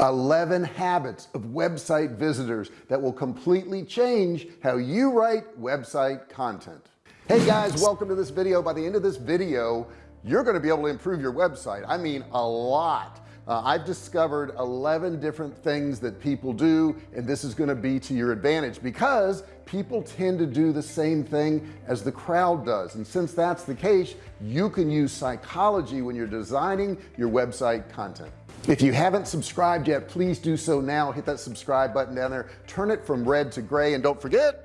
11 habits of website visitors that will completely change how you write website content. Hey guys welcome to this video. By the end of this video you're going to be able to improve your website. I mean a lot. Uh, I've discovered 11 different things that people do and this is going to be to your advantage because people tend to do the same thing as the crowd does. And since that's the case you can use psychology when you're designing your website content if you haven't subscribed yet please do so now. Hit that subscribe button down there. Turn it from red to gray and don't forget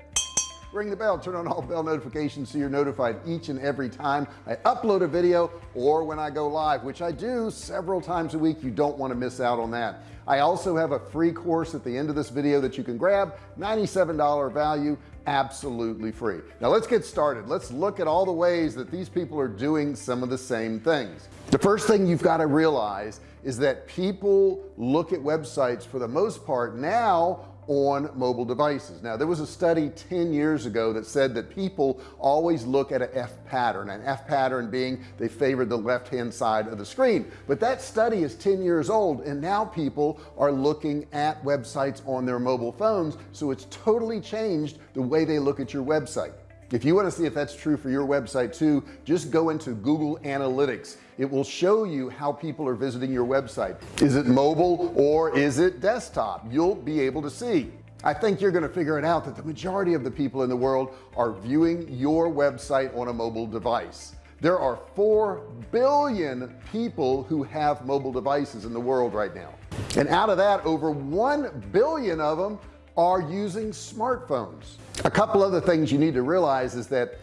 ring the bell. Turn on all bell notifications so you're notified each and every time I upload a video or when I go live which I do several times a week. You don't want to miss out on that. I also have a free course at the end of this video that you can grab. $97 value absolutely free. Now let's get started. Let's look at all the ways that these people are doing some of the same things. The first thing you've got to realize is that people look at websites for the most part now on mobile devices. Now there was a study 10 years ago that said that people always look at an F pattern an F pattern being they favored the left hand side of the screen. But that study is 10 years old and now people are looking at websites on their mobile phones so it's totally changed the way they look at your website if you want to see if that's true for your website too just go into Google Analytics. It will show you how people are visiting your website. Is it mobile or is it desktop? You'll be able to see. I think you're going to figure it out that the majority of the people in the world are viewing your website on a mobile device. There are 4 billion people who have mobile devices in the world right now. And out of that over 1 billion of them are using smartphones. A couple other things you need to realize is that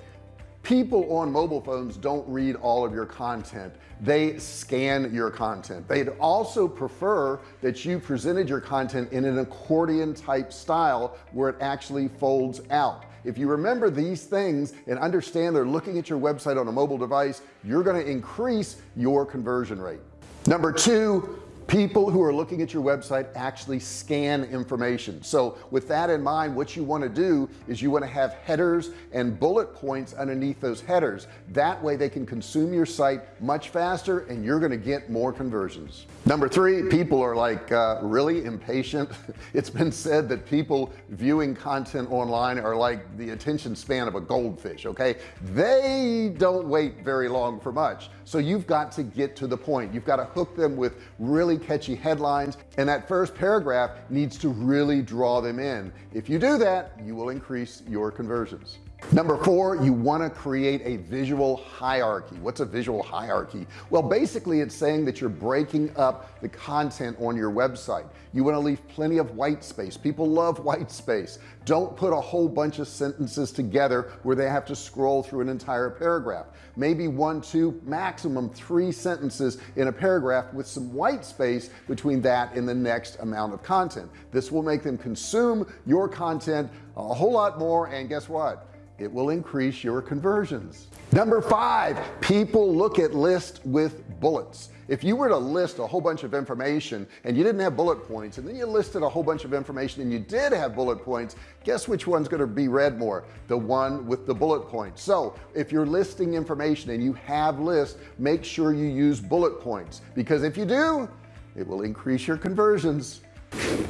people on mobile phones don't read all of your content. They scan your content. They'd also prefer that you presented your content in an accordion type style where it actually folds out. If you remember these things and understand they're looking at your website on a mobile device you're going to increase your conversion rate. Number two people who are looking at your website actually scan information. So with that in mind what you want to do is you want to have headers and bullet points underneath those headers. That way they can consume your site much faster and you're going to get more conversions. Number three people are like uh, really impatient. It's been said that people viewing content online are like the attention span of a goldfish okay? They don't wait very long for much. So you've got to get to the point. You've got to hook them with really catchy headlines and that first paragraph needs to really draw them in. If you do that you will increase your conversions number four you want to create a visual hierarchy. What's a visual hierarchy? Well basically it's saying that you're breaking up the content on your website. You want to leave plenty of white space. People love white space. Don't put a whole bunch of sentences together where they have to scroll through an entire paragraph. Maybe one two maximum three sentences in a paragraph with some white space between that and the next amount of content. This will make them consume your content a whole lot more and guess what it will increase your conversions. Number five people look at lists with bullets. If you were to list a whole bunch of information and you didn't have bullet points and then you listed a whole bunch of information and you did have bullet points guess which one's going to be read more? The one with the bullet points so if you're listing information and you have lists make sure you use bullet points because if you do it will increase your conversions.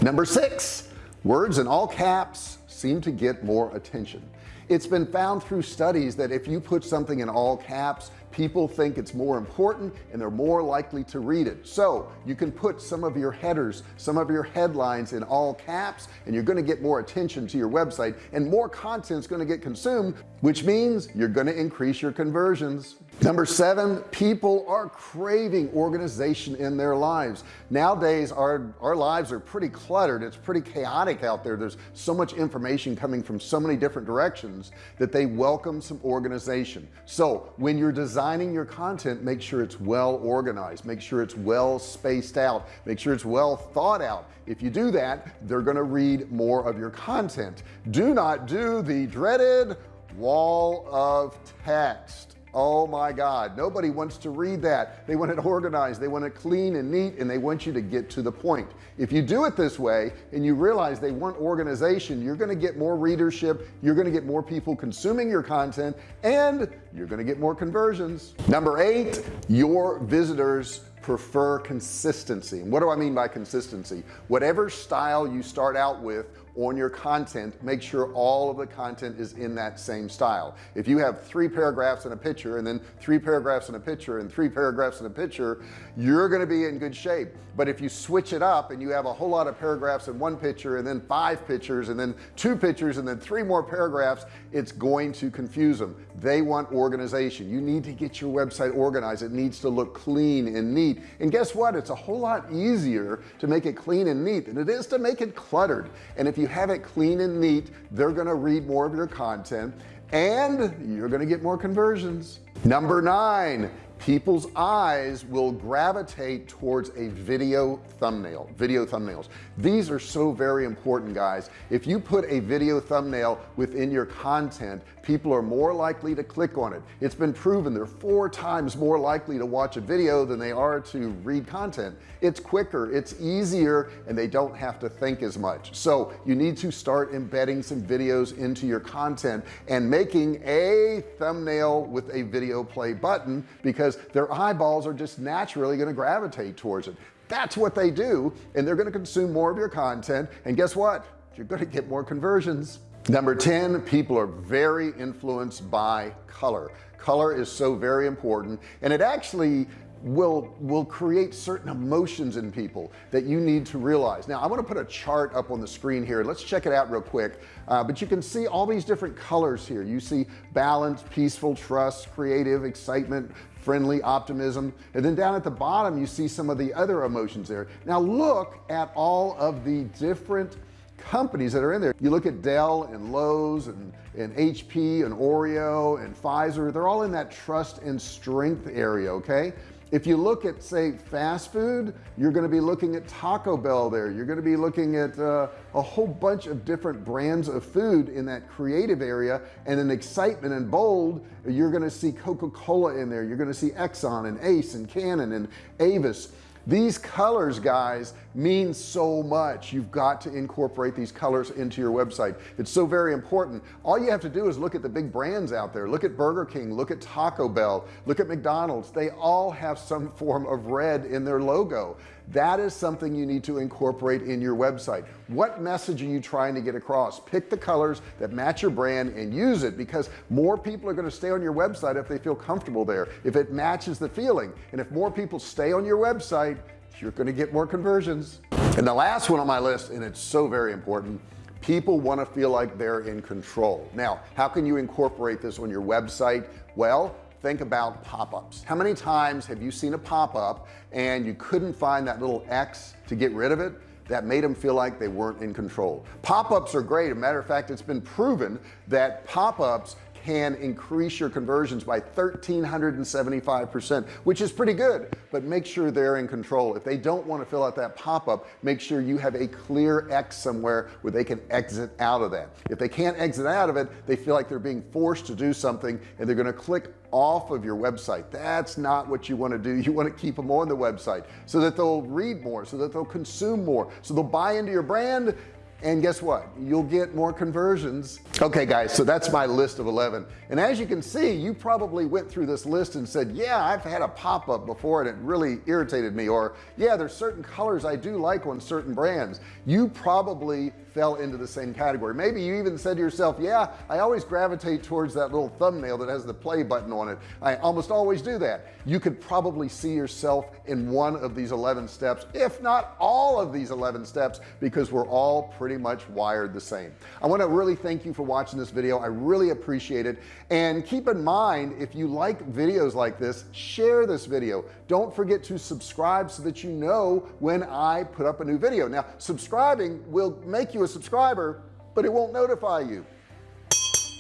Number six words in all caps seem to get more attention it's been found through studies that if you put something in all caps people think it's more important and they're more likely to read it. So you can put some of your headers some of your headlines in all caps and you're going to get more attention to your website and more content is going to get consumed which means you're going to increase your conversions. Number seven people are craving organization in their lives. Nowadays our our lives are pretty cluttered. It's pretty chaotic out there. There's so much information coming from so many different directions that they welcome some organization. So when you're designing your content make sure it's well organized. Make sure it's well spaced out. Make sure it's well thought out. If you do that they're going to read more of your content. Do not do the dreaded wall of text. Oh my god. Nobody wants to read that. They want it organized. They want it clean and neat and they want you to get to the point. If you do it this way and you realize they want organization you're going to get more readership you're going to get more people consuming your content and you're going to get more conversions. Number eight your visitors prefer consistency. And what do I mean by consistency? Whatever style you start out with on your content make sure all of the content is in that same style. If you have three paragraphs in a picture and then three paragraphs in a picture and three paragraphs in a picture you're going to be in good shape. But if you switch it up and you have a whole lot of paragraphs in one picture and then five pictures and then two pictures and then three more paragraphs it's going to confuse them. They want organization. You need to get your website organized. It needs to look clean and neat and guess what? It's a whole lot easier to make it clean and neat than it is to make it cluttered. And if you have it clean and neat they're gonna read more of your content and you're gonna get more conversions. Number nine people's eyes will gravitate towards a video thumbnail video thumbnails. These are so very important guys. If you put a video thumbnail within your content people are more likely to click on it. It's been proven they're four times more likely to watch a video than they are to read content. It's quicker it's easier and they don't have to think as much. So you need to start embedding some videos into your content and making a thumbnail with a video play button because their eyeballs are just naturally going to gravitate towards it. That's what they do and they're going to consume more of your content and guess what? You're going to get more conversions number 10 people are very influenced by color. Color is so very important and it actually will will create certain emotions in people that you need to realize. Now I want to put a chart up on the screen here. Let's check it out real quick. Uh, but you can see all these different colors here. You see balance peaceful trust creative excitement friendly optimism. And then down at the bottom you see some of the other emotions there. Now look at all of the different companies that are in there. You look at Dell and Lowe's and and HP and Oreo and Pfizer they're all in that trust and strength area okay? If you look at say fast food you're going to be looking at Taco Bell there. You're going to be looking at uh, a whole bunch of different brands of food in that creative area and in excitement and bold you're going to see Coca-Cola in there. You're going to see Exxon and Ace and Canon and Avis these colors guys mean so much. You've got to incorporate these colors into your website. It's so very important. All you have to do is look at the big brands out there. Look at Burger King. Look at Taco Bell. Look at McDonald's. They all have some form of red in their logo that is something you need to incorporate in your website. What message are you trying to get across? Pick the colors that match your brand and use it because more people are going to stay on your website if they feel comfortable there. If it matches the feeling and if more people stay on your website you're going to get more conversions. And the last one on my list and it's so very important people want to feel like they're in control. Now how can you incorporate this on your website? Well think about pop-ups. How many times have you seen a pop-up and you couldn't find that little X to get rid of it? That made them feel like they weren't in control. Pop-ups are great. A matter of fact it's been proven that pop-ups can increase your conversions by 1375 percent which is pretty good but make sure they're in control. If they don't want to fill out that pop-up make sure you have a clear X somewhere where they can exit out of that. If they can't exit out of it they feel like they're being forced to do something and they're going to click off of your website. That's not what you want to do. You want to keep them on the website so that they'll read more so that they'll consume more so they'll buy into your brand and guess what? You'll get more conversions. Okay guys so that's my list of 11 and as you can see you probably went through this list and said yeah I've had a pop-up before and it really irritated me. Or yeah there's certain colors I do like on certain brands. You probably fell into the same category. Maybe you even said to yourself yeah I always gravitate towards that little thumbnail that has the play button on it. I almost always do that. You could probably see yourself in one of these 11 steps if not all of these 11 steps because we're all pretty much wired the same. I want to really thank you for watching this video. I really appreciate it. And keep in mind if you like videos like this share this video. Don't forget to subscribe so that you know when I put up a new video. Now subscribing will make you you a subscriber but it won't notify you.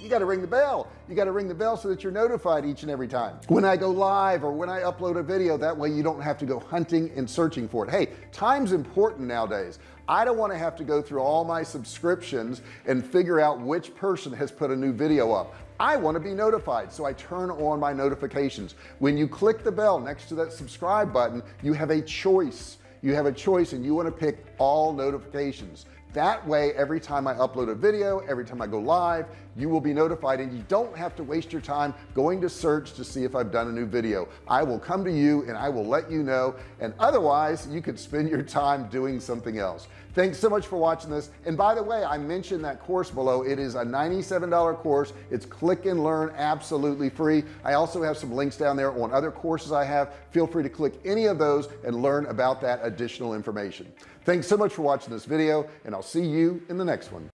You got to ring the bell. You got to ring the bell so that you're notified each and every time. When I go live or when I upload a video that way you don't have to go hunting and searching for it. Hey time's important nowadays. I don't want to have to go through all my subscriptions and figure out which person has put a new video up. I want to be notified so I turn on my notifications. When you click the bell next to that subscribe button you have a choice. You have a choice and you want to pick all notifications that way every time I upload a video every time I go live you will be notified and you don't have to waste your time going to search to see if I've done a new video. I will come to you and I will let you know and otherwise you could spend your time doing something else. Thanks so much for watching this. And by the way I mentioned that course below. It is a $97 course. It's click and learn absolutely free. I also have some links down there on other courses I have. Feel free to click any of those and learn about that additional information. Thanks so much for watching this video and I'll see you in the next one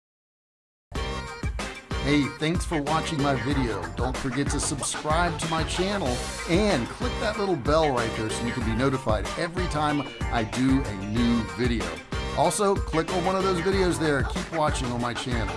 Hey, thanks for watching my video. Don't forget to subscribe to my channel and click that little bell right there so you can be notified every time I do a new video. Also, click on one of those videos there. Keep watching on my channel.